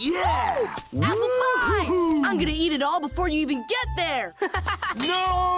Yeah! Apple pie! I'm gonna eat it all before you even get there! No